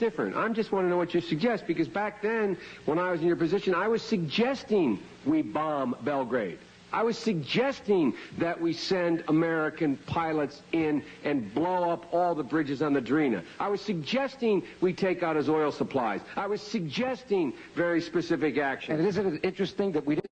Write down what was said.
different. I just want to know what you suggest because back then, when I was in your position, I was suggesting we bomb Belgrade. I was suggesting that we send American pilots in and blow up all the bridges on the Drina. I was suggesting we take out his oil supplies. I was suggesting very specific action. And isn't it interesting that we didn't